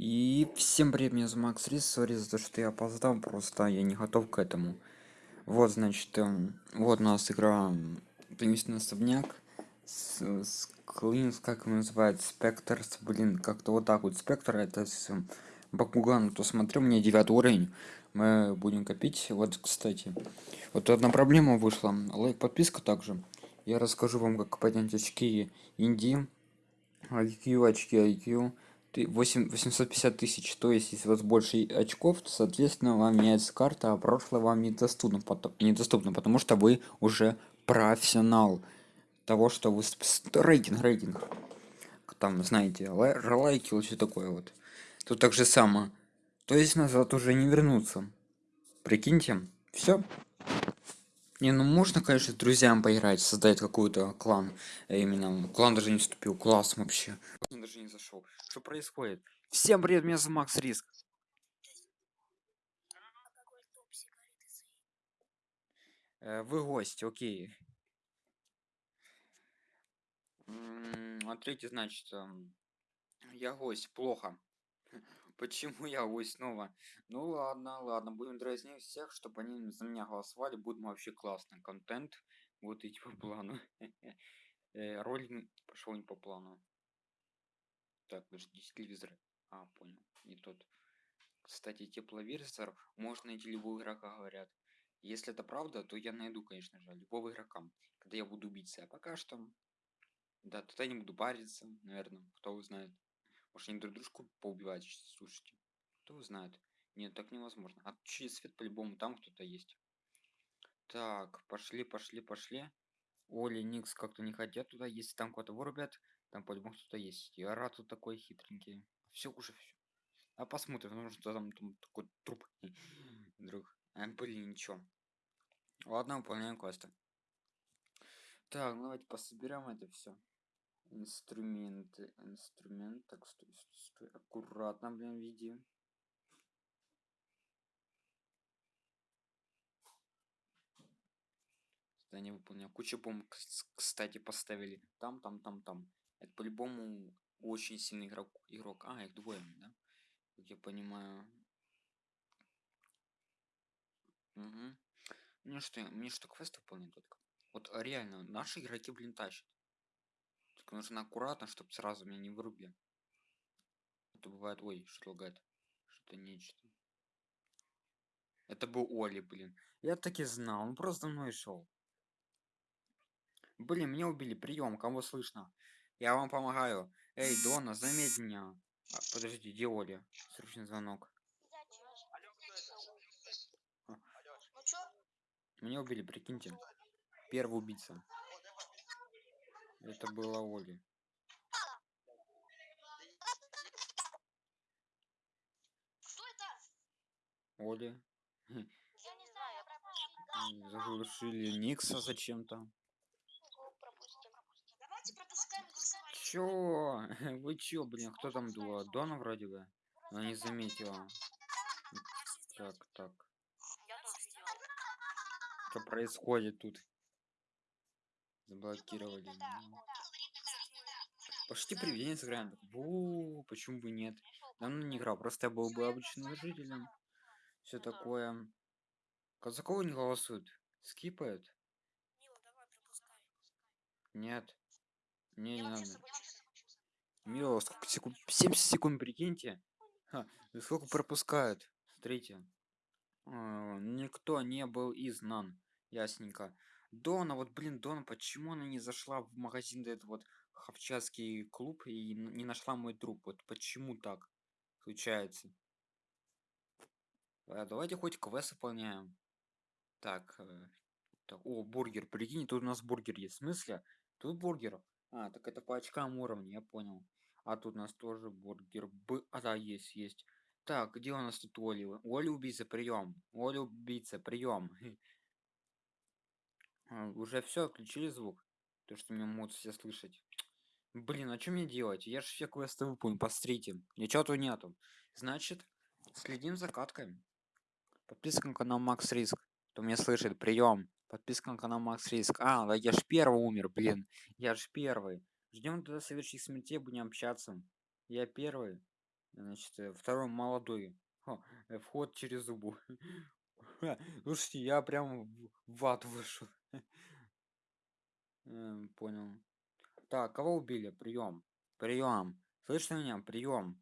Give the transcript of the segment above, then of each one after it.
И всем привет, меня зовут Макс Рис, сори за то, что я опоздал, просто я не готов к этому. Вот, значит, эм, вот у нас игра «Таинственный особняк» с, с Клинс, как его называют, Спектрс, блин, как-то вот так вот, Спектр, это с эм, Бакуган, то смотрю, меня девятый уровень, мы будем копить, вот, кстати, вот одна проблема вышла, лайк, подписка также, я расскажу вам, как поднять очки Инди, IQ, очки IQ, 8 850 тысяч то есть если у вас больше очков то соответственно вам меняется карта а прошлое вам недоступно потом недоступно потому что вы уже профессионал того что вы рейтинг рейтинг. Там знаете лайки или все такое вот. Тут так же само. То есть назад уже не вернуться. Прикиньте. Все не, ну можно, конечно, друзьям поиграть, создать какую-то клан. э, Именно клан даже не вступил, класс вообще. Он даже не зашел. Что происходит? Всем привет, меня зовут Макс Риск. Э, Вы гость, окей. М, Смотрите, значит, эм, я гость, плохо. Почему я гость снова? Ну ладно, ладно, будем дразнить всех, чтобы они за меня голосовали, будет вообще классный контент. Вот идти по плану. Э, Ролик пошел не по плану. Так, подожди, телевизор. А, понял, не тот. Кстати, тепловизор можно найти любого игрока, говорят. Если это правда, то я найду, конечно же, любого игрока, когда я буду убийцей. А пока что, да, тогда не буду париться, наверное, кто узнает. Может, они друг дружку поубивать, слушайте. Кто узнает? Нет, так невозможно. А через свет по-любому там кто-то есть. Так, пошли, пошли, пошли. Оли, Никс как-то не хотят туда. Если там кого-то вырубят, там по-любому кто-то есть. Я рад, тут такой хитренький. Все уже все. А посмотрим, потому что там, там такой труп. Друг. А, блин, ничего. Ладно, выполняем квесты. Так, ну давайте пособерем это все. Инструменты, инструмент. Так, стой, стой, стой. Аккуратно, блин, веди. Задание выполнил. Куча бомб, кс- кстати, поставили. Там, там, там, там. Это по-любому очень сильный игрок. игрок. А, их двое, да? Как я понимаю. Угу. Мне что, мне что, квест выполнять только? Вот реально, наши игроки, блин, тащат. Только нужно аккуратно, чтобы сразу меня не вырубили. Это бывает, ой, что лагает. Что-то нечто. Это был Оли, блин. Я так и знал, он просто мной шел. Блин, меня убили. Прием, кого слышно? Я вам помогаю. Эй, Дона, заметь меня. А, подожди, где Оля? Срочный звонок. Меня убили, прикиньте. Первый убийца. Это была Оли. Что это? Оли. Я не знаю. Заглушили Никса зачем-то. Чё? Вы чё, блин, кто там была? Дона вроде бы? Она не заметила. Так, так. Что происходит тут? Заблокировали. Ну, Почти привидение сыграем. Бу, почему бы нет? Давно не играл, просто я был бы обычным жителем. Все такое. Казакова не голосуют. Скипают? Нет. Не, не надо. Мило, сколько секунд? 70 секунд, прикиньте. Ха, сколько пропускают? Смотрите. А, Никто не был изгнан. Ясненько. Дона, вот блин, Дона, почему она не зашла в магазин этот вот хавчатский клуб и не нашла мой труп? Вот почему так случается? А, давайте хоть квест выполняем. Так, э, так, о, бургер, прикинь, тут у нас бургер есть. В смысле? Тут бургер. А, так это по очкам уровня, я понял. А тут у нас тоже бургер. Б... А, да, есть, есть. Так, где у нас тут Оли? Оли убийца, прием. Оли убийца, прием. Уже все, отключили звук. То, что меня могут все слышать. Блин, а что мне делать? Я же все квесты выполнил, посмотрите. Ничего-то нету. Значит, следим за каткой. Подписка на канал Макс Риск. Кто меня слышит, прием. Подписка на канал Макс Риск. А, да я ж первый умер, блин. Я ж первый. Ждем тогда совершить смертей, будем общаться. Я первый. Значит, э, второй молодой. О, э, вход через зубу. Слушайте, я прям в ад вышел. Эм, Понял. Так, кого убили? Прием. Прием. Слышно меня? Прием.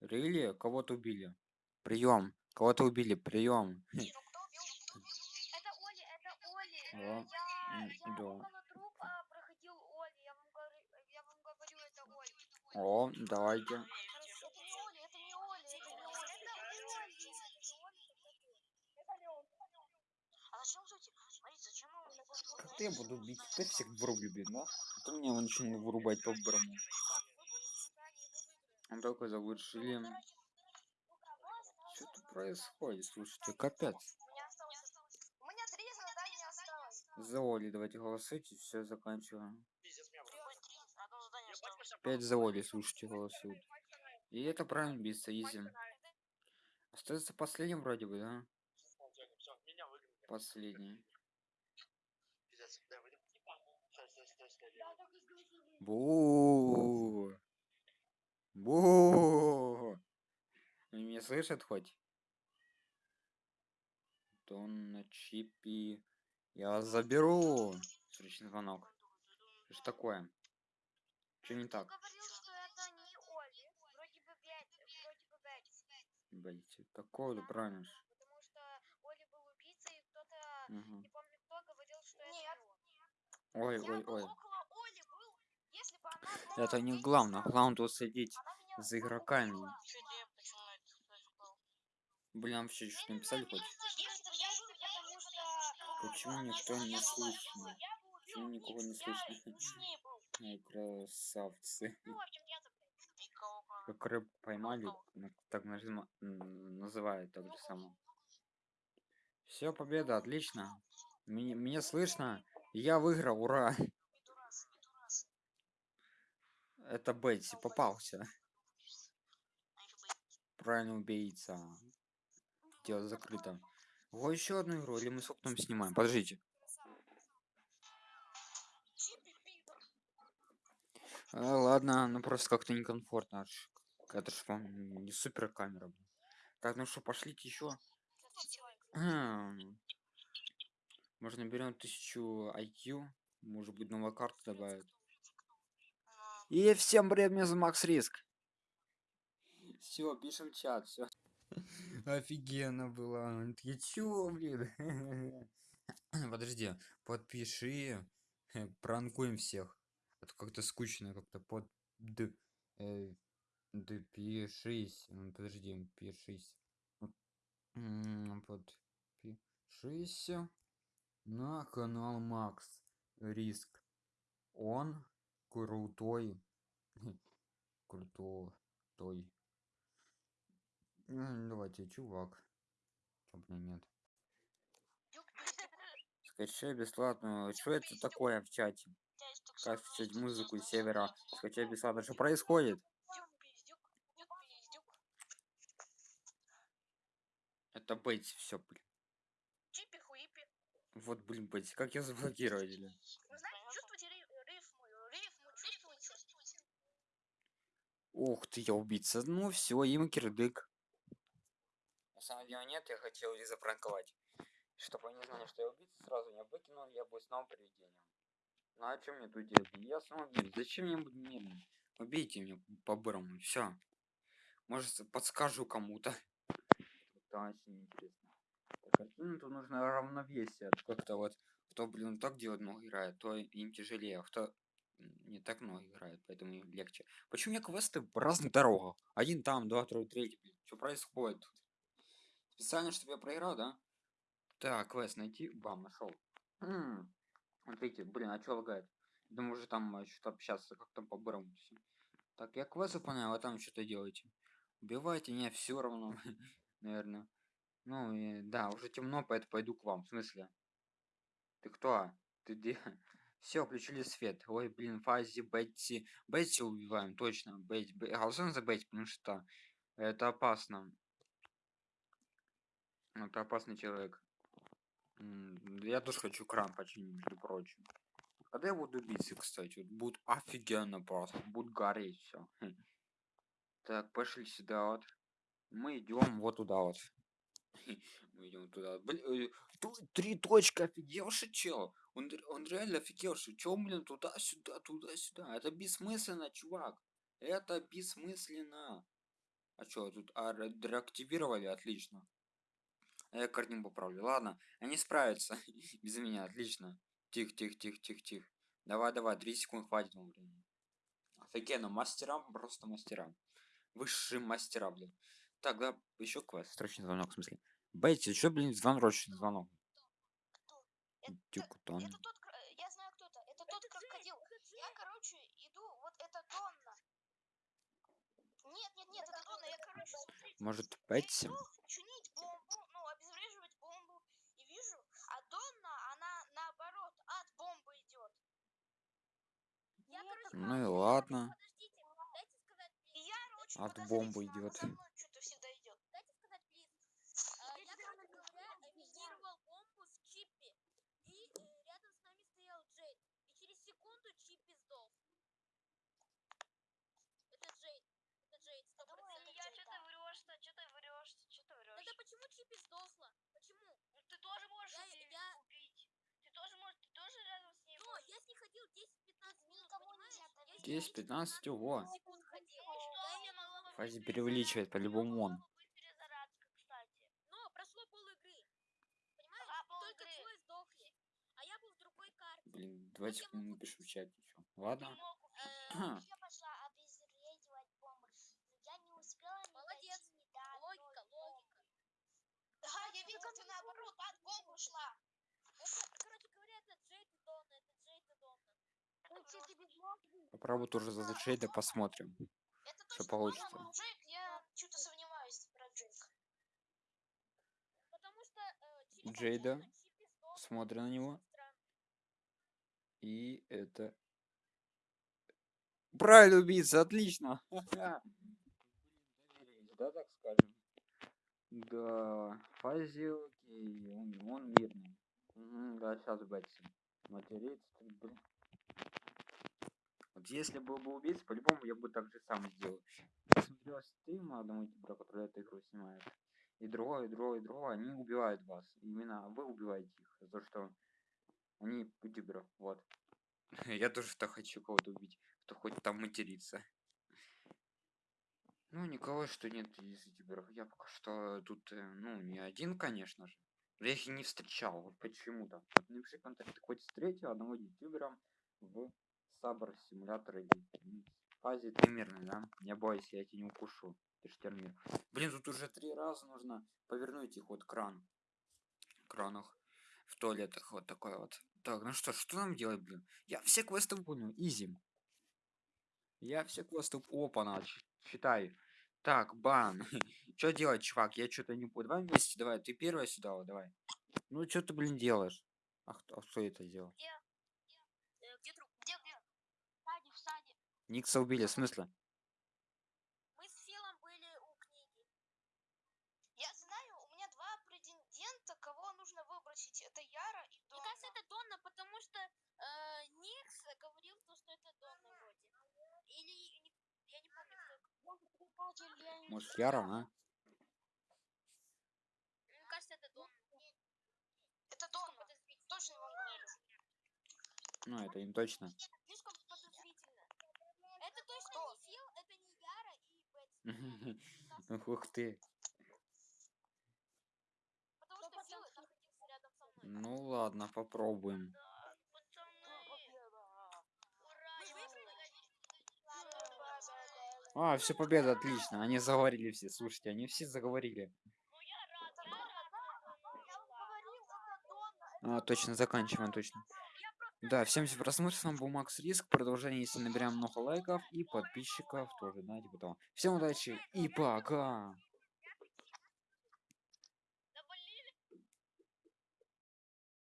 Рили? Кого-то убили. Прием. Кого-то убили. Прием. Ну, кто убил? Кто убил? Это Оли, это Оли. Э, Алло. Я, М, я да. около трупа проходил Оли. Я вам говорю, я вам говорю, это Оли. О, давайте. Это не Оли, это не Оли, это не Оли. Это Оли. Это не он. А зачем, кстати, смотрите, зачем он Ты я буду бить. Ты всех врубли, да? Ты мне его начал вырубать по брому. Он такой Шилем. Что тут происходит? Слушайте, капец. У меня осталось. У меня три задания осталось. За Оли давайте голосуйте, все заканчиваем. Пять за Оли, слушайте, голосуют. И это правильно биться, изи. Остается последним вроде бы, да? Последний. Бу. Бу. Они меня слышат хоть? Донна Чипи. Я заберу. Срочный звонок. Что такое? Что не так? это. Блять, такое да правильно. Потому что Оли был убийцей, кто-то, Мгм. не помню кто, говорил, что это не он. Ой, Я ой, ой. около Оли, был. Если бы она была Это не главное. Главное следить за игроками. Блин, вообще что написали хоть? Почему никто не слышно? Почему никого не слышно? Красавцы. Ну. Как рыбку поймали, на- так называют так же само. Все, победа, отлично. Меня, меня слышно? Я выиграл, ура! Это Бетси, попался. Правильно убийца. Дело закрыто. О, еще одну игру, или мы с окном снимаем? Подождите. А, ладно, ну просто как-то некомфортно. Это ж вам не супер камера. Так, ну что, пошлите еще. Можно берем тысячу IQ. Может быть, новая карта добавят. И всем привет, меня Макс Риск. Все, пишем чат, все. Офигенно было. Я чё, блин? Подожди, подпиши. Пранкуем всех. Это как-то скучно, как-то под... Д... э, Допишись. М, Подожди, пишись. Подпишись на канал Макс Риск. Он крутой. Крутой. М, Давайте, чувак. Чё, блин, нет. Скачай бесплатно. Что это такое в чате? Как скачать музыку из севера? Скачай бесплатно. Что происходит? Это Бетси, все, блин. Чипи хуипи. Вот, блин, Бетси, как я заблокировать, Ух ты, я убийца. Ну все, им кирдык. На самом деле нет, я хотел их запранковать. Чтобы они знали, что я убийца, сразу меня выкинул, я был снова привидением. Ну а что мне тут делать? Я снова убийца. Зачем мне быть мирным? Убейте меня по-бырому, все. Может, подскажу кому-то. Это очень интересно. Так, картину тут нужно равновесие. Как-то вот, кто, блин, так делать много играет, то им тяжелее, а кто не так много играет, поэтому им легче. Почему у меня квесты в разных дорогах? Один там, два, второй, третий, блин. Что происходит тут? Специально, чтобы я проиграл, да? Так, квест найти. Бам, нашел. Смотрите, блин, а что лагает? Думаю, уже там что-то общаться, как там по-бырому всё. Так, я квест выполняю, а там что-то делаете. Убивайте меня все равно, наверное. Ну, и, да, уже темно, поэтому пойду к вам. В смысле? Ты кто? Ты где? Все, включили свет. Ой, блин, Фази, Бетси. Бетси убиваем, точно. Бетси. Бе- Голосуем за Бетси, потому что это опасно. Это опасный человек. Я тоже хочу кран починить, между прочим. Когда я буду биться, кстати, вот будет офигенно просто. Будет гореть все. Так, пошли сюда вот. Мы идем вот туда вот. Мы идем туда. Э, три точки офигевший чел. Он, он реально офигевший. Чё, блин, туда-сюда, туда-сюда. Это бессмысленно, чувак. Это бессмысленно. А чё, тут а, деактивировали? Отлично. А я картинку поправлю. Ладно, они справятся без меня. Отлично. Тихо, тихо, тихо, тихо, тихо. Давай, давай, 3 секунды хватит вам. Офигенно, мастерам, просто мастерам. Высшие мастера, блин. Так, да, еще квест. Срочный звонок, в смысле. Бейти, что, блин, звоночный звонок? Кто? Это, Дюкутон. это тот, кро- э, я знаю, кто это. Это тот крокодил. Я, короче, иду, вот это Донна. Нет, нет, нет, это Донна. Я, короче, смотрите. Может, Я Бетси? иду чинить бомбу, ну, обезвреживать бомбу, и вижу, а Донна, она наоборот, от бомбы идет. Я, короче, Ну и ладно. Подождите, дайте сказать, И я, короче, От бомбы идет. мной что-то всегда идет. Дайте сказать, плиз. А, Я, короче говоря, имитировал бомбу с Чиппи. И э, рядом с нами стоял Джейд. И через секунду Чиппи сдох. Это Джейд. Это Джейд, сто процентов я Джейд. что-то врешь, что ты врешь, что ты врешь. Чиппи сдохла? Почему? Ты тоже можешь Я- её я- убить. Ты тоже можешь, ты тоже рядом с ней Но можешь. я с ней ходил 10-15 минут, понимаешь? нельзя Я с ней 10-15, ого. секунд ходил. Ну что, Я мне именно- могла бы Фази преувеличивает, по-любому он. бы быть перезарядка, кстати. Но прошло пол игры. Понимаешь? Ага, пол Только игры. двое сдохли. А я был в другой карте. Блин, давайте напишу в чате еще. Ладно. Ты мог убить. Э, Ха. Я пошла обезвредивать бомбы. Я не успела не Молодец. дойти до одной Логика, бомбы. логика. Да, я видел, ты наоборот от бомбы шла. Это, короче говоря, это Джейд и Донна. Это Джейд и Донна. Попробую тоже за Джейда посмотрим. Это Что точно получится. Донна, но Джейк, я что-то сомневаюсь про Джейка. Потому что э, Джейда. Смотрю на него. И это... Правильно убийца, отлично. Да, так скажем. Да, Фази, окей, он, он мирный. Сейчас Бетси. Материться, блин. Вот если был бы убийца, по-любому я бы так же сам сделал. Посмотрел стрим одного ютубера, который эту игру снимает. И другой, и другой, и другой, они убивают вас. Именно вы убиваете их. За то, что они ютуберы, вот. Я тоже так хочу кого-то убить, кто хоть там матерится. Ну, никого, что нет из ютуберов. Я пока что тут, э, ну, не один, конечно же. Я их не встречал, вот почему-то. Напиши контакт, хоть встретил одного ютубера в Сабр симулятор фазе мирный, да? Не бойся, я тебя не укушу. Ты ж термир. Блин, тут уже три раза нужно повернуть их вот кран. Кранах в туалетах вот такой вот. Так, ну что, что нам делать, блин? Я все квесты выполнил, изи. Я все квесты... Опа, на, читай. Так, бан. что делать, чувак? Я что-то не понял. Давай вместе, давай. Ты первая сюда, вот, давай. Ну, что ты, блин, делаешь? А кто, а кто это сделал? Э, где труп? Где, где? В саде, в саде. Никса убили, в смысле? Мы с Филом были у книги. Я знаю, у меня два претендента, кого нужно выбросить. Это Яра и Мне Донна. кажется, это Донна, потому что э, Никс говорил, то, что это Донна вроде. Или не- я не помню, кто. Может, Яра, а? Мне кажется, это Донна. Это Донна. Точно вам говорю. Ну, это не точно. Слишком подозрительно. Это точно Кто? не Фил, это не Яра и Бетси. Ух ты. Потому что Фил находился рядом со мной. Ну ладно, попробуем. А, все, победа, отлично. Они заговорили все. Слушайте, они все заговорили. А, точно, заканчиваем, точно. Да, всем за просмотр, с вами был Макс Риск. Продолжение, если наберем много лайков и подписчиков тоже, да, типа того. Всем удачи и пока!